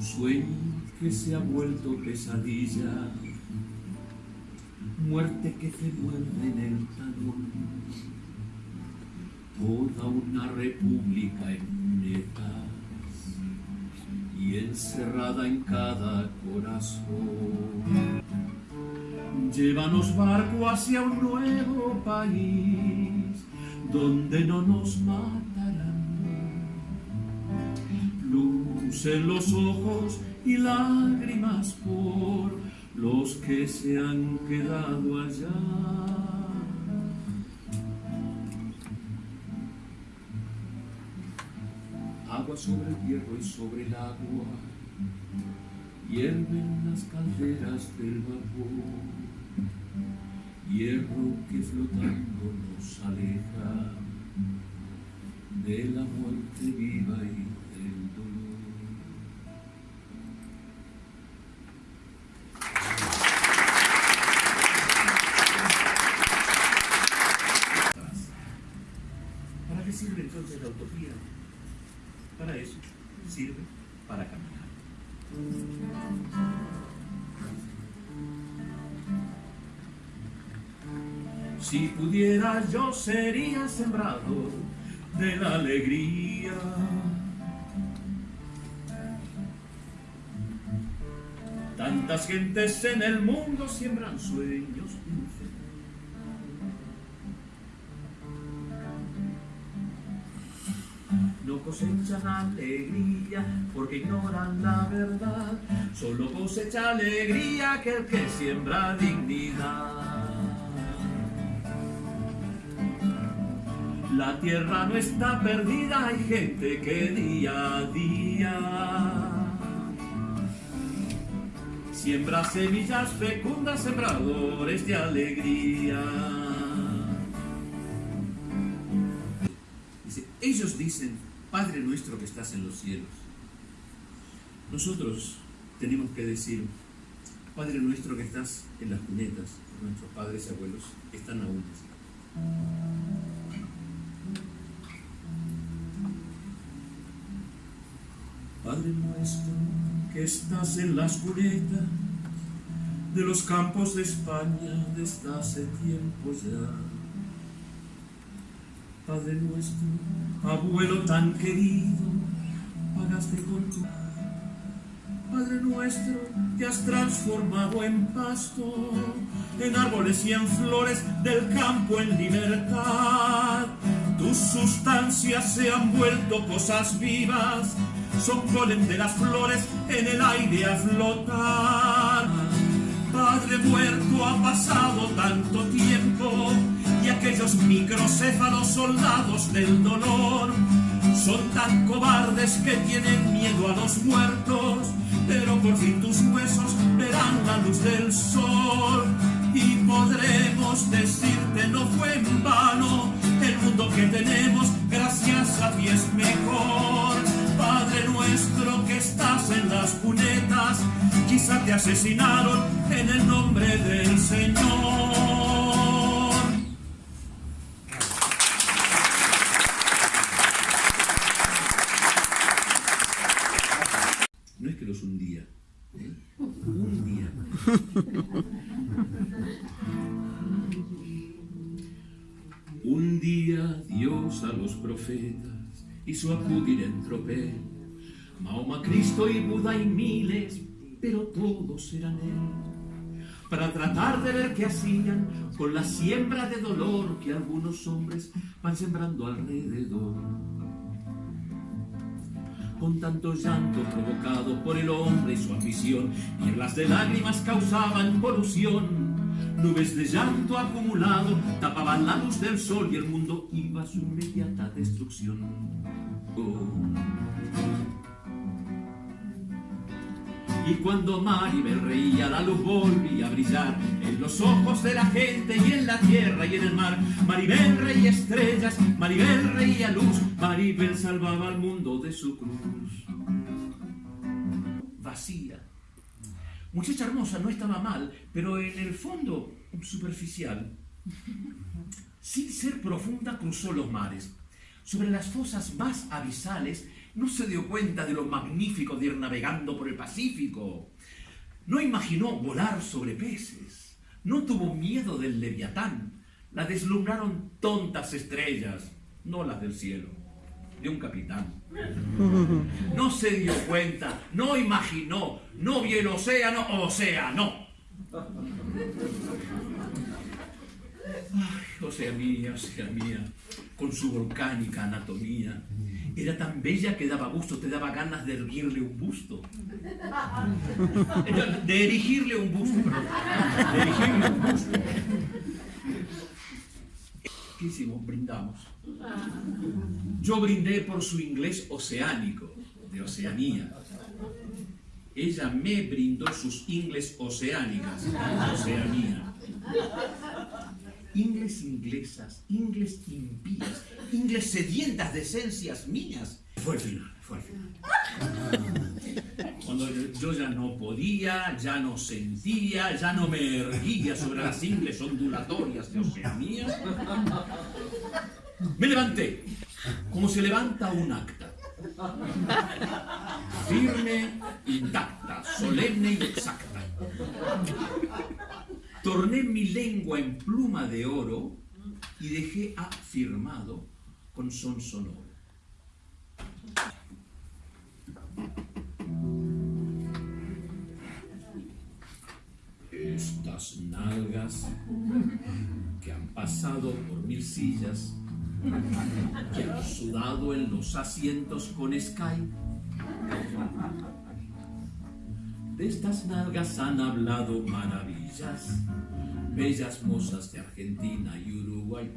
Sueño que se ha vuelto pesadilla, muerte que se muerde en el talón, toda una república en netas y encerrada en cada corazón. Llévanos barco hacia un nuevo país donde no nos matarán. En los ojos y lágrimas por los que se han quedado allá. Agua sobre el hierro y sobre el agua, hierven las calderas del vapor, hierro que flotando nos aleja de la muerte viva y Si pudiera yo sería sembrado de la alegría. Tantas gentes en el mundo siembran sueños dulces. No cosechan alegría porque ignoran la verdad. Solo cosecha alegría aquel que siembra dignidad. La tierra no está perdida, hay gente que día a día siembra semillas fecundas, sembradores de alegría. Dice, ellos dicen, Padre nuestro que estás en los cielos. Nosotros tenemos que decir, Padre nuestro que estás en las cunetas, nuestros padres y abuelos están aún. Padre nuestro que estás en las cunetas de los campos de España desde hace tiempo ya. Padre nuestro, abuelo tan querido, pagaste con tu Padre nuestro, te has transformado en pasto, en árboles y en flores del campo en libertad. Tus sustancias se han vuelto cosas vivas, son polen de las flores en el aire a flotar. Padre muerto, ha pasado tanto tiempo y aquellos microcéfalos soldados del dolor son tan cobardes que tienen miedo a los muertos, pero por fin tus huesos verán la luz del sol y podremos decirte no fue en vano el mundo que tenemos gracias a ti es mejor. Nuestro que estás en las cunetas, quizá te asesinaron en el nombre del Señor. No es que los hundía, ¿eh? un día. Un día Dios a los profetas hizo acudir en tropel, Mahoma, Cristo y Buda y miles, pero todos eran Él, para tratar de ver qué hacían con la siembra de dolor que algunos hombres van sembrando alrededor. Con tanto llanto provocado por el hombre y su ambición, nieblas de lágrimas causaban polución. Nubes de llanto acumulado tapaban la luz del sol y el mundo iba a su inmediata destrucción. Oh. Y cuando Maribel reía, la luz volvía a brillar en los ojos de la gente y en la tierra y en el mar. Maribel reía estrellas, Maribel reía luz, Maribel salvaba al mundo de su cruz. Vacía. Muchacha hermosa, no estaba mal, pero en el fondo superficial, sin ser profunda, cruzó los mares. sobre las fosas más abisales, no se dio cuenta de lo magnífico de ir navegando por el Pacífico. No imaginó volar sobre peces. No tuvo miedo del leviatán. La deslumbraron tontas estrellas, no las del cielo, de un capitán. No se dio cuenta, no imaginó, no vio el océano, océano. Ay, Oceanía, Oceanía, con su volcánica anatomía, era tan bella que daba gusto, te daba ganas de erguirle un busto. De erigirle un busto, perdón. De erigirle un busto. ¿Qué hicimos? Brindamos. Yo brindé por su inglés oceánico, de Oceanía. Ella me brindó sus ingles oceánicas, de Oceanía. Ingles inglesas, ingles impías, ingles sedientas de esencias mías. Fue el final, fue el final. Cuando yo ya no podía, ya no sentía, ya no me erguía sobre las ingles ondulatorias de Oceanía, me levanté, como se levanta un acta. Firme, intacta, solemne y exacta. Torné mi lengua en pluma de oro y dejé afirmado con son sonoro. Estas nalgas que han pasado por mil sillas, que han sudado en los asientos con Sky, de estas nalgas han hablado maravillas, bellas mozas de Argentina y Uruguay.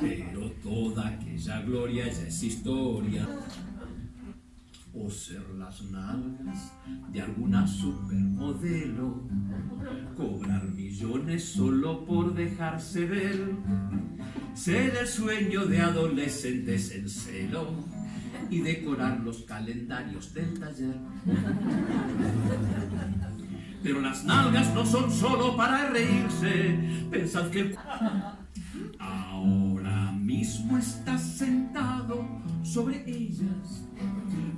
Pero toda aquella gloria ya es historia. O ser las nalgas de alguna supermodelo, cobrar millones solo por dejarse ver, ser el sueño de adolescentes en celo y decorar los calendarios del taller. Pero las nalgas no son solo para reírse, pensad que ahora mismo estás sentado sobre ellas.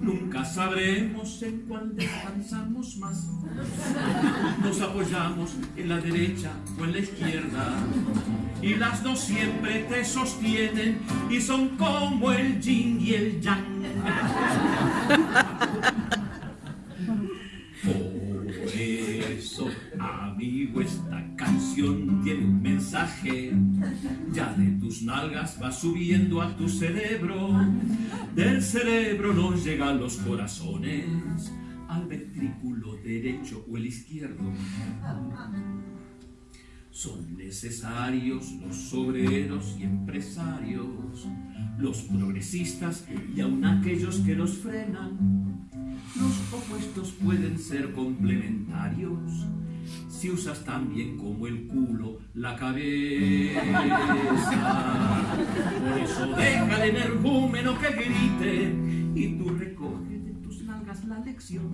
Nunca sabremos en cuál descansamos más. Nos apoyamos en la derecha o en la izquierda. Y las dos siempre te sostienen y son como el yin y el yang. Por eso, amigo, esta canción tiene un mensaje. Ya de tus nalgas va subiendo a tu cerebro. Del cerebro nos llegan los corazones al ventrículo derecho o el izquierdo. Son necesarios los obreros y empresarios, los progresistas y aun aquellos que los frenan. Los opuestos pueden ser complementarios si usas tan bien como el culo la cabeza. Por eso deja el energúmeno que grite y tú recoge la lección.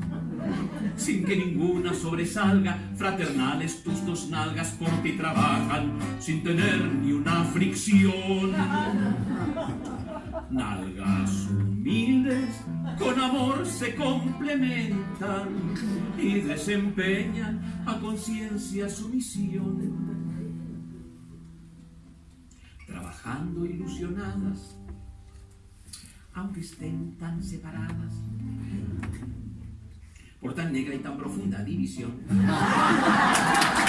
Sin que ninguna sobresalga, fraternales tus dos nalgas por ti trabajan sin tener ni una fricción. Nalgas humildes con amor se complementan y desempeñan a conciencia su misión. Trabajando ilusionadas, aunque estén tan separadas, por tan negra y tan profunda división.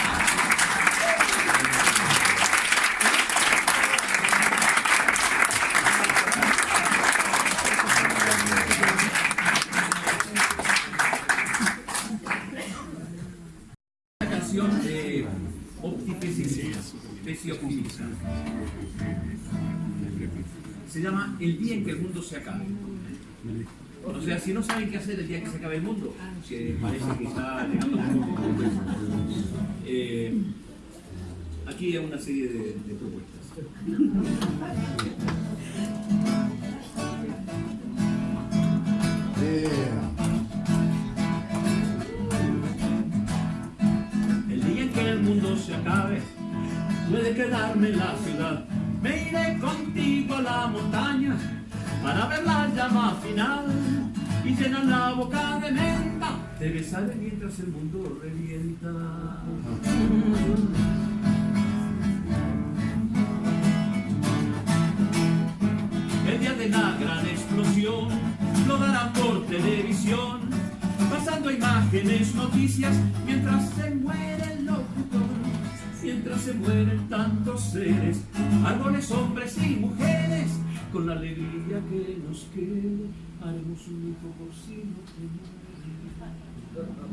Se llama El día en que el mundo se acabe. O sea, si no saben qué hacer el día que se acabe el mundo, que parece que está llegando un poco, eh, aquí hay una serie de, de propuestas. El día en que el mundo se acabe, puede quedarme en la ciudad. Me iré contigo a la montaña para ver la llama final y llenar la boca de menta. Te besaré mientras el mundo revienta. El día de la gran explosión lo darán por televisión, pasando imágenes, noticias, mientras se muere se mueren tantos seres, árboles, hombres y mujeres, con la alegría que nos quede, haremos un hijo por si no te mueres.